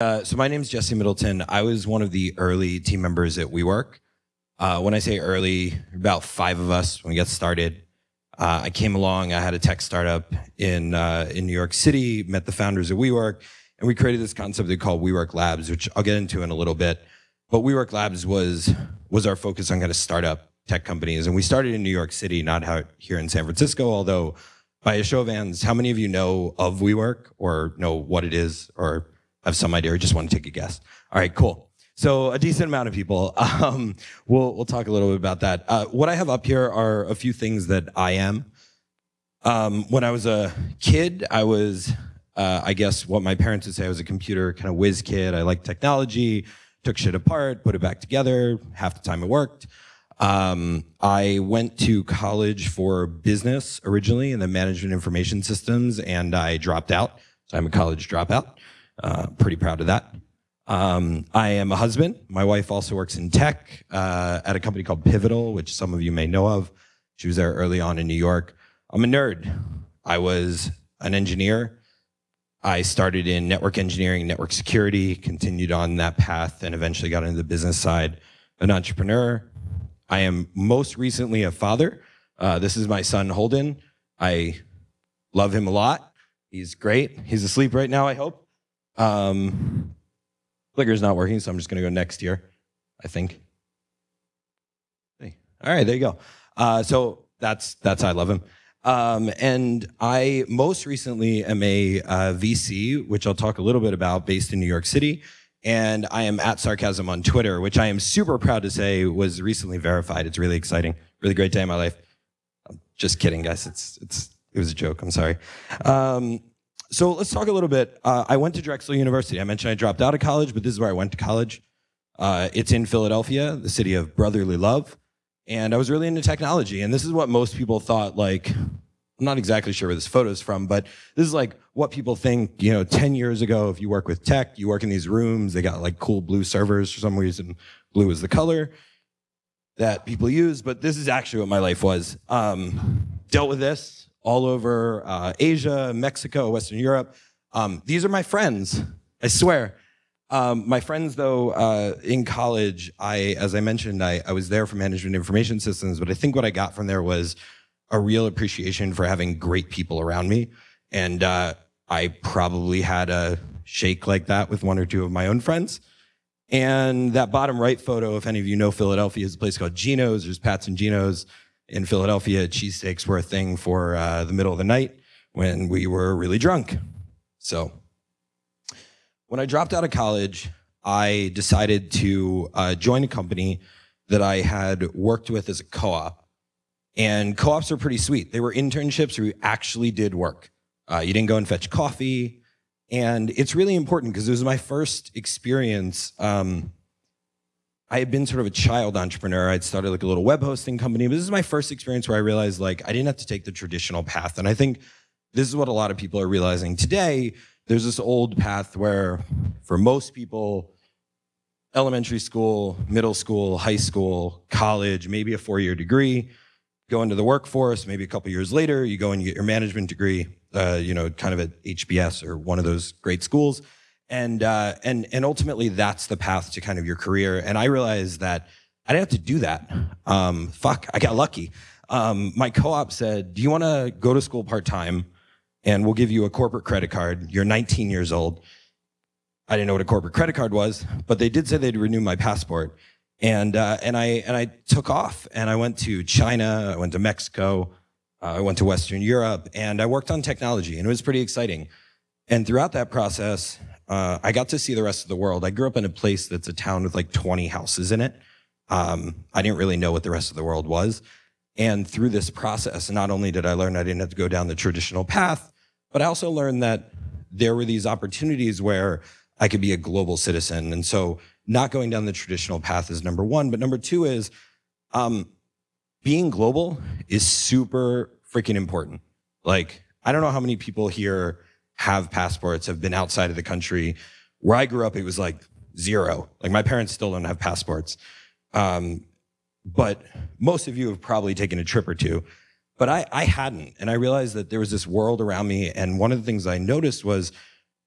Uh, so my name is Jesse Middleton. I was one of the early team members at WeWork. Uh, when I say early, about five of us when we got started. Uh, I came along. I had a tech startup in uh, in New York City. Met the founders of WeWork, and we created this concept they call WeWork Labs, which I'll get into in a little bit. But WeWork Labs was was our focus on kind of startup tech companies, and we started in New York City, not out here in San Francisco. Although, by a show of hands, how many of you know of WeWork or know what it is or have some idea or just want to take a guess? All right, cool. So a decent amount of people. Um, we'll we'll talk a little bit about that. Uh, what I have up here are a few things that I am. Um, when I was a kid, I was, uh, I guess, what my parents would say. I was a computer kind of whiz kid. I liked technology, took shit apart, put it back together. Half the time it worked. Um, I went to college for business originally, and then management information systems, and I dropped out. So I'm a college dropout. Uh, pretty proud of that. Um, I am a husband. My wife also works in tech uh, at a company called Pivotal, which some of you may know of. She was there early on in New York. I'm a nerd. I was an engineer. I started in network engineering, network security, continued on that path, and eventually got into the business side. An entrepreneur. I am most recently a father. Uh, this is my son, Holden. I love him a lot. He's great. He's asleep right now, I hope. Um, clicker's not working, so I'm just going to go next year, I think. Hey. All right, there you go. Uh, so that's that's I love him. Um, and I most recently am a uh, VC, which I'll talk a little bit about, based in New York City. And I am at Sarcasm on Twitter, which I am super proud to say was recently verified. It's really exciting, really great day in my life. I'm just kidding, guys. It's it's it was a joke. I'm sorry. Um, so let's talk a little bit. Uh, I went to Drexel University. I mentioned I dropped out of college, but this is where I went to college. Uh, it's in Philadelphia, the city of brotherly love. And I was really into technology. And this is what most people thought, like, I'm not exactly sure where this photo is from, but this is like what people think, you know, 10 years ago, if you work with tech, you work in these rooms, they got like cool blue servers for some reason. Blue is the color that people use, but this is actually what my life was. Um, dealt with this, all over uh, Asia, Mexico, Western Europe. Um, these are my friends, I swear. Um, my friends, though, uh, in college, I, as I mentioned, I, I was there for management information systems, but I think what I got from there was a real appreciation for having great people around me. And uh, I probably had a shake like that with one or two of my own friends. And that bottom right photo, if any of you know Philadelphia, is a place called Geno's. There's Pat's and Geno's in Philadelphia, cheesesteaks were a thing for uh, the middle of the night when we were really drunk. So when I dropped out of college, I decided to uh, join a company that I had worked with as a co-op. And co-ops are pretty sweet. They were internships where you actually did work. Uh, you didn't go and fetch coffee. And it's really important because it was my first experience um, I had been sort of a child entrepreneur. I'd started like a little web hosting company, but this is my first experience where I realized like I didn't have to take the traditional path. And I think this is what a lot of people are realizing today. There's this old path where for most people, elementary school, middle school, high school, college, maybe a four-year degree, go into the workforce, maybe a couple years later, you go and you get your management degree, uh, you know, kind of at HBS or one of those great schools and uh, and and ultimately that's the path to kind of your career. And I realized that I didn't have to do that. Um, fuck, I got lucky. Um, my co-op said, "Do you want to go to school part time, and we'll give you a corporate credit card. You're 19 years old." I didn't know what a corporate credit card was, but they did say they'd renew my passport. And uh, and I and I took off and I went to China, I went to Mexico, uh, I went to Western Europe, and I worked on technology, and it was pretty exciting. And throughout that process, uh, I got to see the rest of the world. I grew up in a place that's a town with like 20 houses in it. Um, I didn't really know what the rest of the world was. And through this process, not only did I learn I didn't have to go down the traditional path, but I also learned that there were these opportunities where I could be a global citizen. And so not going down the traditional path is number one. But number two is um, being global is super freaking important. Like, I don't know how many people here have passports, have been outside of the country. Where I grew up, it was like zero. Like my parents still don't have passports. Um, but most of you have probably taken a trip or two. But I, I hadn't. And I realized that there was this world around me. And one of the things I noticed was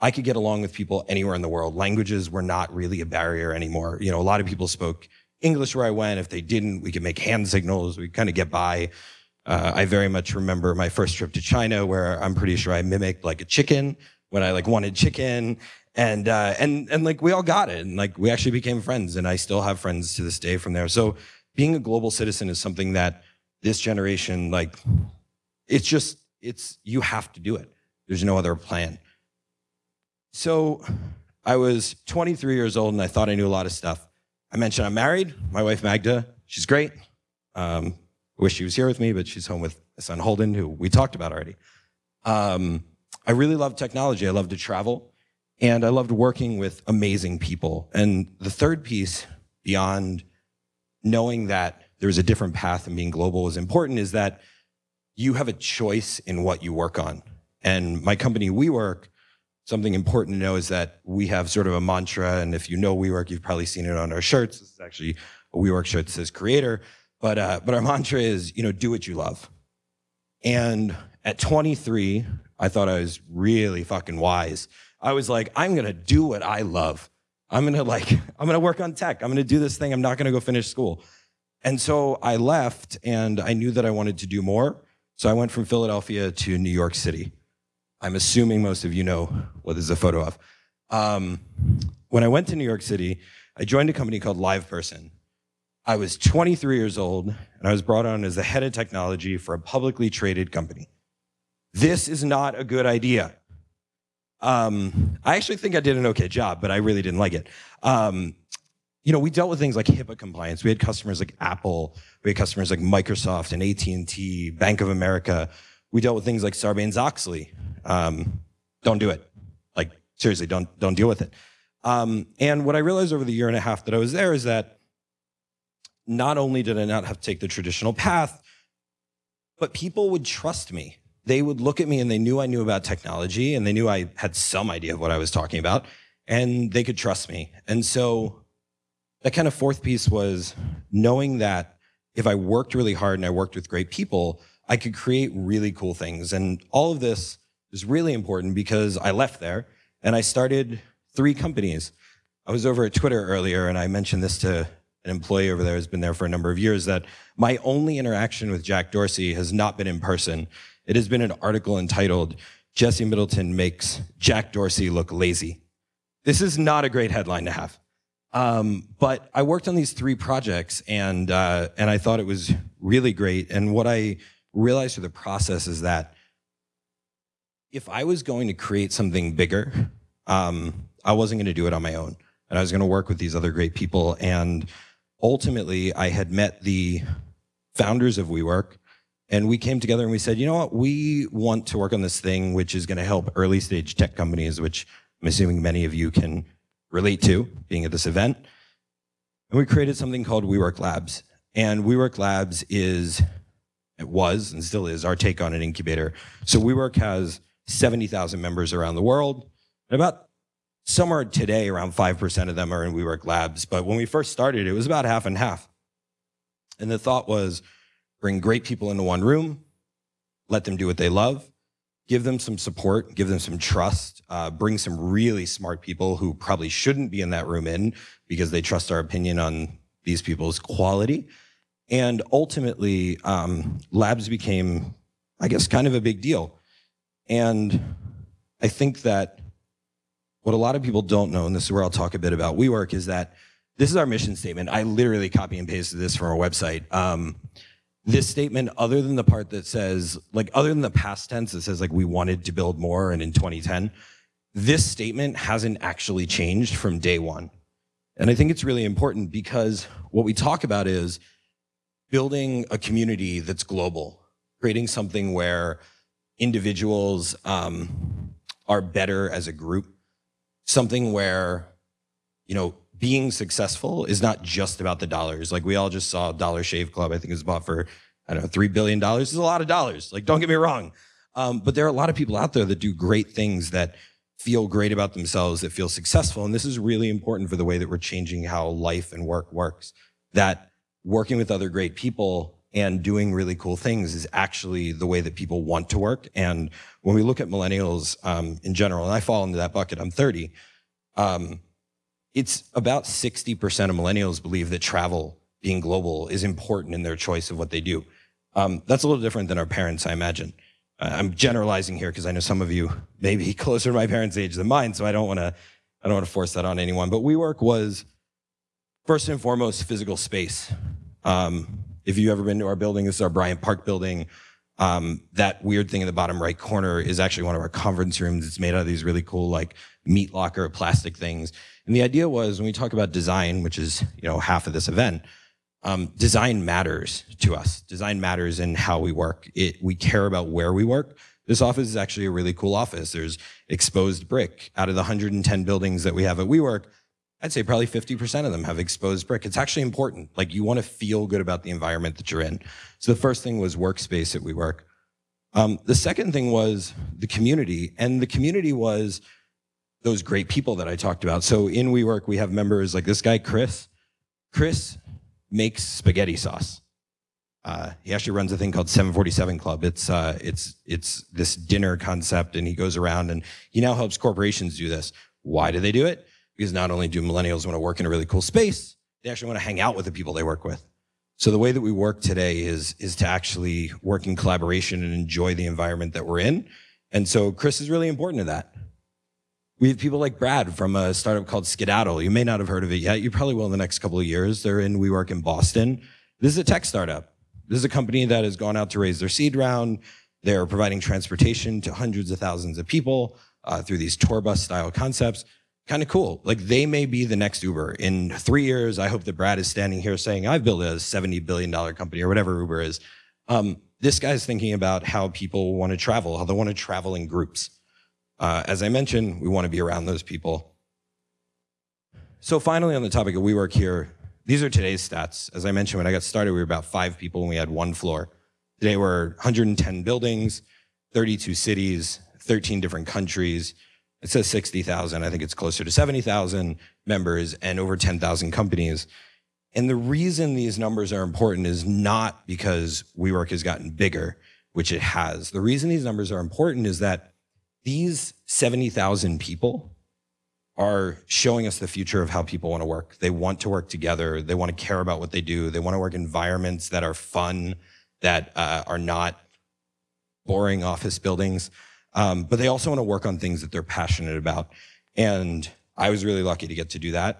I could get along with people anywhere in the world. Languages were not really a barrier anymore. You know, a lot of people spoke English where I went. If they didn't, we could make hand signals. We kind of get by. Uh, I very much remember my first trip to China where I'm pretty sure I mimicked like a chicken when I like wanted chicken and uh, and and like we all got it and like we actually became friends and I still have friends to this day from there. So being a global citizen is something that this generation like it's just it's you have to do it. There's no other plan. So I was 23 years old and I thought I knew a lot of stuff. I mentioned I'm married. My wife Magda, she's great. Um, I wish she was here with me, but she's home with my son Holden, who we talked about already. Um, I really love technology. I love to travel, and I loved working with amazing people. And the third piece, beyond knowing that there's a different path and being global is important, is that you have a choice in what you work on. And my company, WeWork, something important to know is that we have sort of a mantra, and if you know WeWork, you've probably seen it on our shirts. This is actually a WeWork shirt that says creator, but, uh, but our mantra is, you know, do what you love. And at 23, I thought I was really fucking wise. I was like, I'm gonna do what I love. I'm gonna like, I'm gonna work on tech. I'm gonna do this thing. I'm not gonna go finish school. And so I left and I knew that I wanted to do more. So I went from Philadelphia to New York City. I'm assuming most of you know what this is a photo of. Um, when I went to New York City, I joined a company called LivePerson. I was 23 years old and I was brought on as the head of technology for a publicly traded company. This is not a good idea. Um, I actually think I did an okay job, but I really didn't like it. Um, you know, we dealt with things like HIPAA compliance. We had customers like Apple, we had customers like Microsoft and AT&T, Bank of America. We dealt with things like Sarbanes-Oxley, um, don't do it. Like seriously, don't don't deal with it. Um, and what I realized over the year and a half that I was there is that not only did I not have to take the traditional path, but people would trust me. They would look at me and they knew I knew about technology and they knew I had some idea of what I was talking about and they could trust me. And so that kind of fourth piece was knowing that if I worked really hard and I worked with great people, I could create really cool things. And all of this is really important because I left there and I started three companies. I was over at Twitter earlier and I mentioned this to an employee over there who's been there for a number of years that my only interaction with Jack Dorsey has not been in person. It has been an article entitled, Jesse Middleton makes Jack Dorsey look lazy. This is not a great headline to have. Um, but I worked on these three projects and, uh, and I thought it was really great. And what I realized through the process is that if I was going to create something bigger, um, I wasn't going to do it on my own. And I was going to work with these other great people. And ultimately, I had met the founders of WeWork, and we came together and we said, you know what, we want to work on this thing which is going to help early stage tech companies, which I'm assuming many of you can relate to being at this event. And we created something called WeWork Labs. And WeWork Labs is, it was and still is, our take on an incubator. So WeWork has 70,000 members around the world. And about somewhere today, around 5% of them are in WeWork Labs. But when we first started, it was about half and half. And the thought was bring great people into one room, let them do what they love, give them some support, give them some trust, uh, bring some really smart people who probably shouldn't be in that room in because they trust our opinion on these people's quality. And ultimately, um, labs became, I guess, kind of a big deal. And I think that what a lot of people don't know, and this is where I'll talk a bit about WeWork, is that this is our mission statement. I literally copy and pasted this from our website. Um, this statement, other than the part that says, like, other than the past tense that says, like, we wanted to build more and in 2010, this statement hasn't actually changed from day one. And I think it's really important because what we talk about is building a community that's global, creating something where individuals um, are better as a group. Something where, you know, being successful is not just about the dollars. Like we all just saw Dollar Shave Club, I think it was bought for, I don't know, $3 billion. It's a lot of dollars. Like, don't get me wrong. Um, but there are a lot of people out there that do great things that feel great about themselves, that feel successful. And this is really important for the way that we're changing how life and work works. That working with other great people and doing really cool things is actually the way that people want to work. And when we look at millennials um, in general, and I fall into that bucket, I'm 30, um, it's about 60% of millennials believe that travel being global is important in their choice of what they do. Um, that's a little different than our parents, I imagine. Uh, I'm generalizing here because I know some of you may be closer to my parents' age than mine, so I don't want to I don't want to force that on anyone. But WeWork was first and foremost physical space. Um, if you've ever been to our building, this is our Bryant Park building. Um, that weird thing in the bottom right corner is actually one of our conference rooms. It's made out of these really cool like meat locker plastic things. And the idea was when we talk about design, which is you know half of this event, um, design matters to us. Design matters in how we work. It, we care about where we work. This office is actually a really cool office. There's exposed brick. Out of the 110 buildings that we have at WeWork, I'd say probably 50% of them have exposed brick. It's actually important. Like you want to feel good about the environment that you're in. So the first thing was workspace at WeWork. Um, the second thing was the community. And the community was those great people that I talked about. So in WeWork, we have members like this guy, Chris. Chris makes spaghetti sauce. Uh, he actually runs a thing called 747 Club. It's uh, it's it's this dinner concept, and he goes around and he now helps corporations do this. Why do they do it? Because not only do millennials want to work in a really cool space, they actually want to hang out with the people they work with. So the way that we work today is is to actually work in collaboration and enjoy the environment that we're in. And so Chris is really important to that. We have people like Brad from a startup called Skedaddle. You may not have heard of it yet. You probably will in the next couple of years. They're in WeWork in Boston. This is a tech startup. This is a company that has gone out to raise their seed round. They're providing transportation to hundreds of thousands of people uh, through these tour bus style concepts. Kind of cool. Like they may be the next Uber. In three years, I hope that Brad is standing here saying, I've built a $70 billion company or whatever Uber is. Um, this guy's thinking about how people want to travel, how they want to travel in groups. Uh, as I mentioned, we want to be around those people. So finally, on the topic of WeWork here, these are today's stats. As I mentioned, when I got started, we were about five people and we had one floor. Today we're 110 buildings, 32 cities, 13 different countries. It says 60,000. I think it's closer to 70,000 members and over 10,000 companies. And the reason these numbers are important is not because WeWork has gotten bigger, which it has. The reason these numbers are important is that these 70,000 people are showing us the future of how people want to work. They want to work together. They want to care about what they do. They want to work environments that are fun, that uh, are not boring office buildings. Um, but they also want to work on things that they're passionate about. And I was really lucky to get to do that.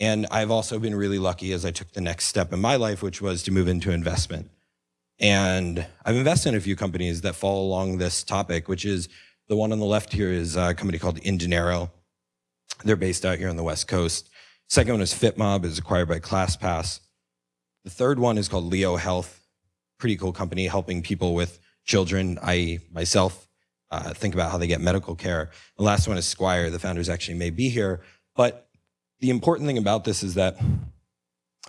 And I've also been really lucky as I took the next step in my life, which was to move into investment. And I've invested in a few companies that fall along this topic, which is the one on the left here is a company called Indinero. They're based out here on the West Coast. Second one is FitMob, is acquired by ClassPass. The third one is called Leo Health. Pretty cool company helping people with children, I myself, uh, think about how they get medical care. The last one is Squire. The founders actually may be here. But the important thing about this is that,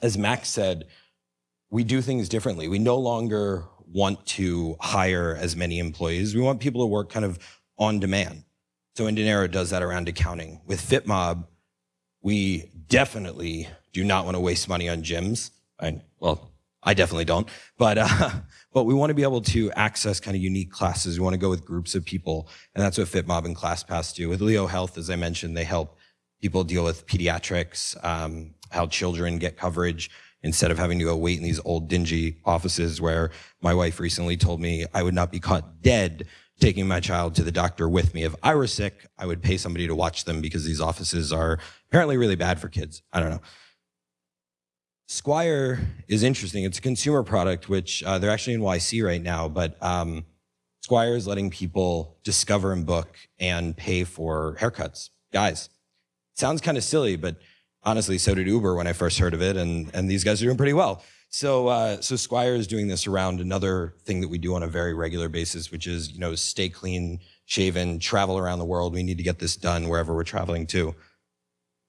as Max said, we do things differently. We no longer want to hire as many employees. We want people to work kind of on demand. So Indinero does that around accounting. With FitMob, we definitely do not want to waste money on gyms. I, well, I definitely don't, but uh, but we want to be able to access kind of unique classes. We want to go with groups of people, and that's what FitMob and ClassPass do. With Leo Health, as I mentioned, they help people deal with pediatrics, um, how children get coverage instead of having to go wait in these old dingy offices where my wife recently told me I would not be caught dead taking my child to the doctor with me. If I were sick, I would pay somebody to watch them because these offices are apparently really bad for kids. I don't know. Squire is interesting. It's a consumer product, which uh, they're actually in YC right now, but um, Squire is letting people discover and book and pay for haircuts. Guys, sounds kind of silly, but honestly, so did Uber when I first heard of it, and, and these guys are doing pretty well. So, uh, so Squire is doing this around another thing that we do on a very regular basis, which is, you know, stay clean, shaven, travel around the world. We need to get this done wherever we're traveling to.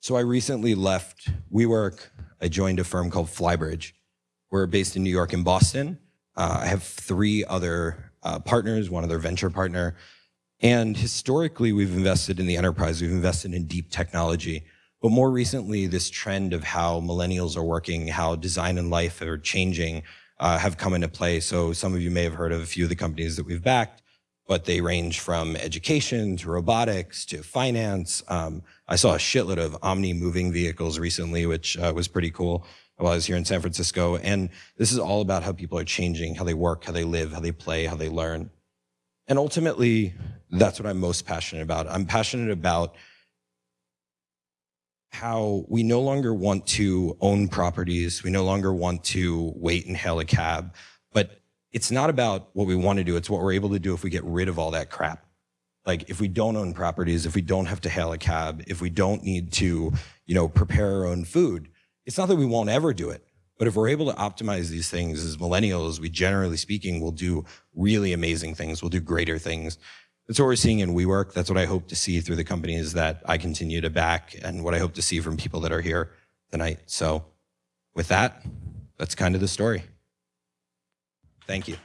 So I recently left WeWork. I joined a firm called Flybridge. We're based in New York and Boston. Uh, I have three other uh, partners, one other venture partner. And historically, we've invested in the enterprise. We've invested in deep technology. But more recently, this trend of how millennials are working, how design and life are changing, uh, have come into play. So some of you may have heard of a few of the companies that we've backed, but they range from education to robotics to finance. Um, I saw a shitload of Omni moving vehicles recently, which uh, was pretty cool while I was here in San Francisco. And this is all about how people are changing, how they work, how they live, how they play, how they learn. And ultimately, that's what I'm most passionate about. I'm passionate about how we no longer want to own properties. We no longer want to wait and hail a cab. It's not about what we want to do. It's what we're able to do if we get rid of all that crap. Like if we don't own properties, if we don't have to hail a cab, if we don't need to, you know, prepare our own food, it's not that we won't ever do it. But if we're able to optimize these things as millennials, we generally speaking will do really amazing things. We'll do greater things. That's what we're seeing in WeWork. That's what I hope to see through the companies that I continue to back and what I hope to see from people that are here tonight. So with that, that's kind of the story. Thank you.